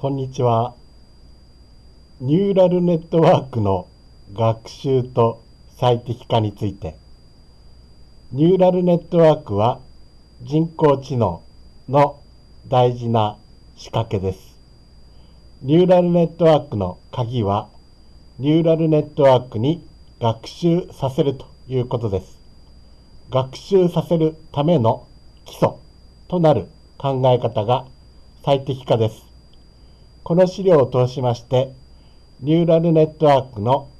こんにちは。ニューラルネットワークの学習と最適化について。ニューラルネットワークは人工知能の大事な仕掛けです。ニューラルネットワークの鍵はニューラルネットワークに学習させるということです。学習させるための基礎となる考え方が最適化です。この資料を通しまして、ニューラルネットワークの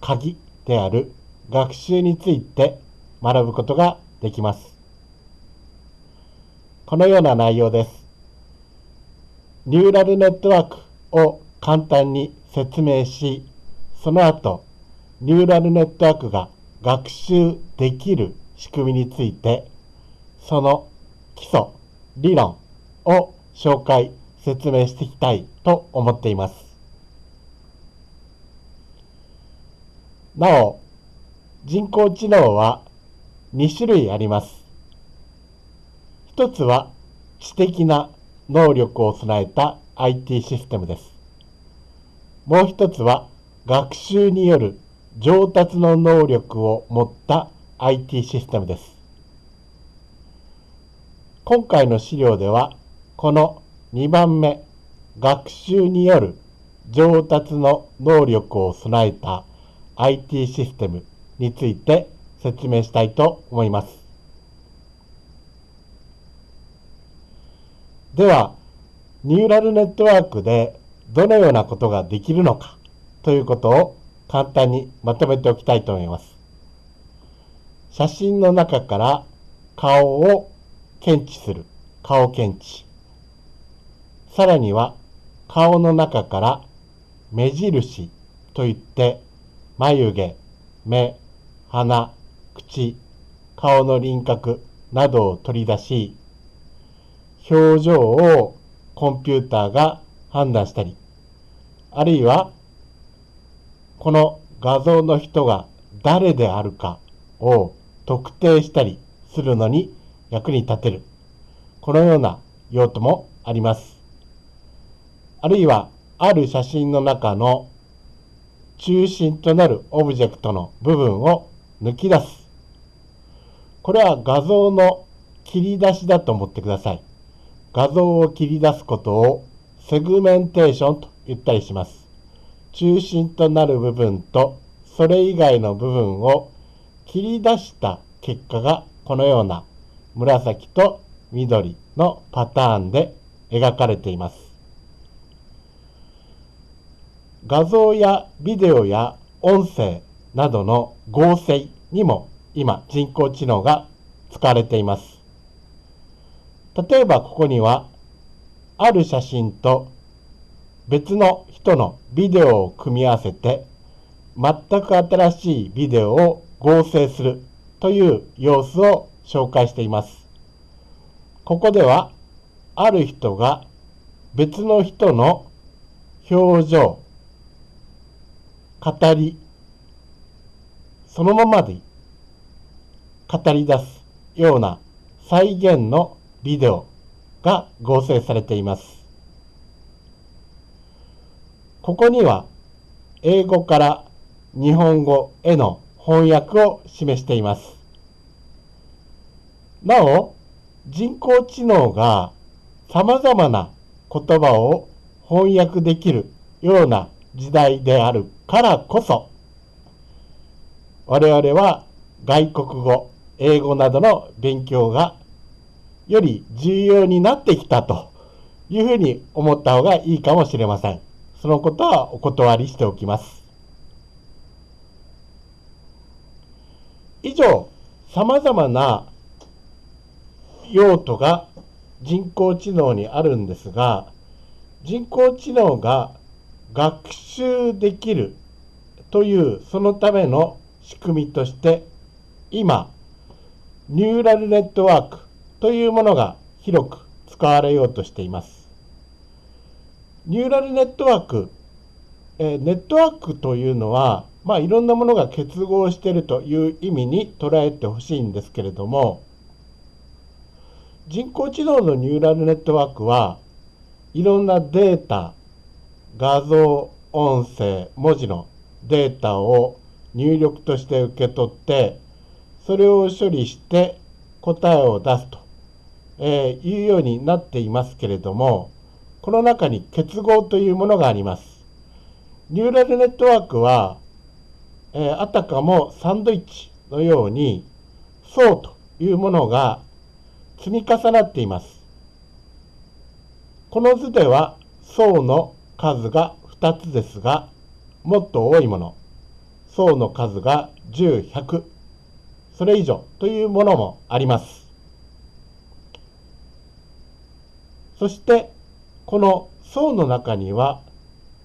鍵である学習について学ぶことができます。このような内容です。ニューラルネットワークを簡単に説明し、その後、ニューラルネットワークが学習できる仕組みについて、その基礎、理論を紹介説明していきたいと思っています。なお、人工知能は2種類あります。一つは知的な能力を備えた IT システムです。もう一つは学習による上達の能力を持った IT システムです。今回の資料では、この2番目、学習による上達の能力を備えた IT システムについて説明したいと思います。では、ニューラルネットワークでどのようなことができるのかということを簡単にまとめておきたいと思います。写真の中から顔を検知する顔検知。さらには顔の中から目印といって眉毛、目、鼻、口、顔の輪郭などを取り出し、表情をコンピューターが判断したり、あるいはこの画像の人が誰であるかを特定したりするのに役に立てる。このような用途もあります。あるいはある写真の中の中心となるオブジェクトの部分を抜き出す。これは画像の切り出しだと思ってください。画像を切り出すことをセグメンテーションと言ったりします。中心となる部分とそれ以外の部分を切り出した結果がこのような紫と緑のパターンで描かれています。画像やビデオや音声などの合成にも今人工知能が使われています。例えばここにはある写真と別の人のビデオを組み合わせて全く新しいビデオを合成するという様子を紹介しています。ここではある人が別の人の表情、語り、そのままで語り出すような再現のビデオが合成されています。ここには英語から日本語への翻訳を示しています。なお、人工知能が様々な言葉を翻訳できるような時代であるからこそ、我々は外国語、英語などの勉強がより重要になってきたというふうに思った方がいいかもしれません。そのことはお断りしておきます。以上、様々な用途が人工知能にあるんですが、人工知能が学習できるというそのための仕組みとして今ニューラルネットワークというものが広く使われようとしています。ニューラルネットワーク、えネットワークというのは、まあ、いろんなものが結合しているという意味に捉えてほしいんですけれども人工知能のニューラルネットワークはいろんなデータ、画像、音声、文字のデータを入力として受け取って、それを処理して答えを出すと、え、いうようになっていますけれども、この中に結合というものがあります。ニューラルネットワークは、え、あたかもサンドイッチのように層というものが積み重なっています。この図では層の数が2つですが、もっと多いもの、層の数が10、100、それ以上というものもあります。そして、この層の中には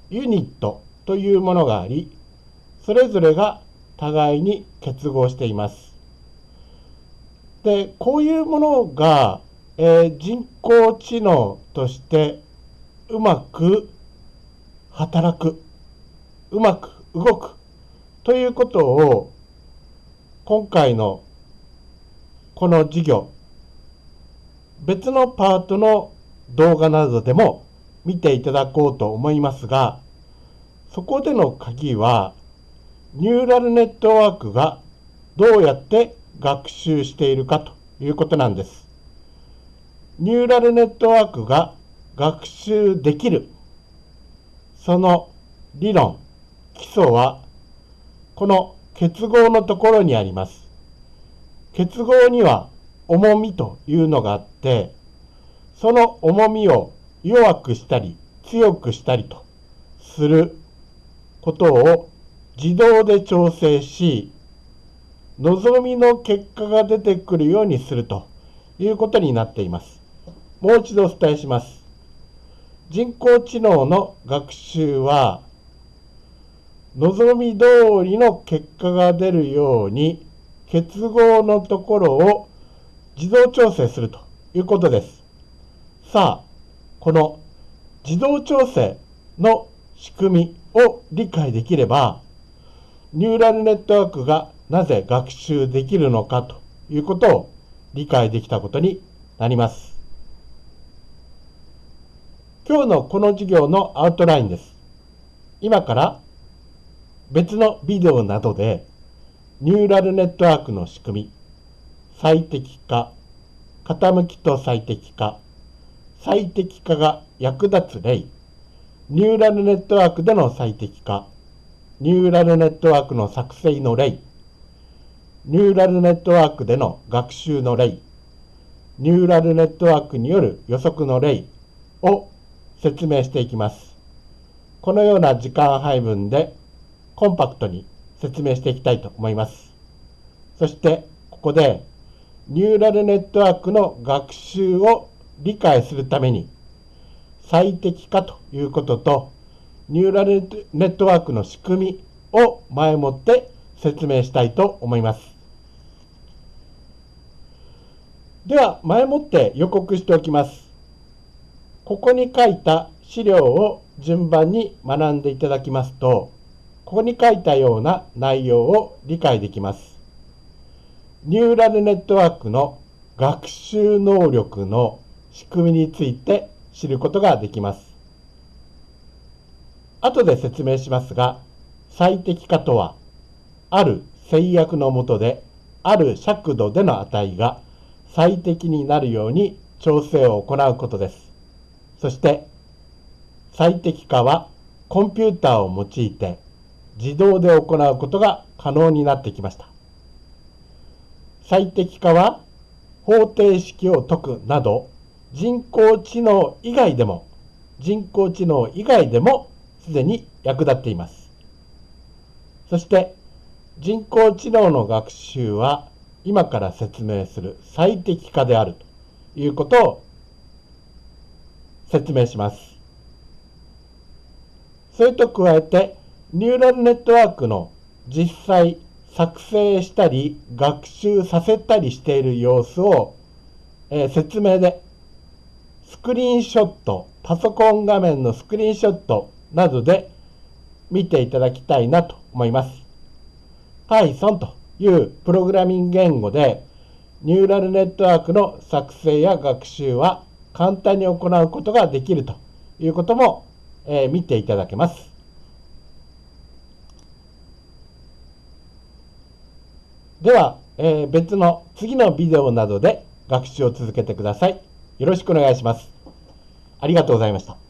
ユニットというものがあり、それぞれが互いに結合しています。で、こういうものが、えー、人工知能としてうまく働く、うまく動くということを今回のこの授業、別のパートの動画などでも見ていただこうと思いますが、そこでの鍵は、ニューラルネットワークがどうやって学習しているかということなんです。ニューラルネットワークが学習できる、その理論、基礎は、この結合のところにあります。結合には重みというのがあって、その重みを弱くしたり強くしたりとすることを自動で調整し、望みの結果が出てくるようにするということになっています。もう一度お伝えします。人工知能の学習は、望み通りの結果が出るように結合のところを自動調整するということです。さあ、この自動調整の仕組みを理解できれば、ニューラルネットワークがなぜ学習できるのかということを理解できたことになります。今日のこの授業のアウトラインです。今から別のビデオなどでニューラルネットワークの仕組み、最適化、傾きと最適化、最適化が役立つ例、ニューラルネットワークでの最適化、ニューラルネットワークの作成の例、ニューラルネットワークでの学習の例、ニューラルネットワークによる予測の例を説明していきます。このような時間配分でコンパクトに説明していきたいと思います。そしてここでニューラルネットワークの学習を理解するために最適化ということと、ニューラルネットワークの仕組みを前もって説明したいと思います。では、前もって予告しておきます。ここに書いた資料を順番に学んでいただきますと、ここに書いたような内容を理解できます。ニューラルネットワークの学習能力の仕組みについて知ることができます。後で説明しますが、最適化とは、ある制約のもとで、ある尺度での値が最適になるように調整を行うことです。そして、最適化はコンピューターを用いて自動で行うことが可能になってきました。最適化は方程式を解くなど人工知能以外でも、人工知能以外でもすでに役立っています。そして人工知能の学習は今から説明する最適化であるということを説明します。それと加えてニューラルネットワークの実際作成したり学習させたりしている様子を、えー、説明でスクリーンショット、パソコン画面のスクリーンショットなどで見ていただきたいなと思います。Python というプログラミング言語でニューラルネットワークの作成や学習は簡単に行うことができるということも、えー見ていただけます。では、えー別の次のビデオなどで学習を続けてください。よろしくお願いします。ありがとうございました。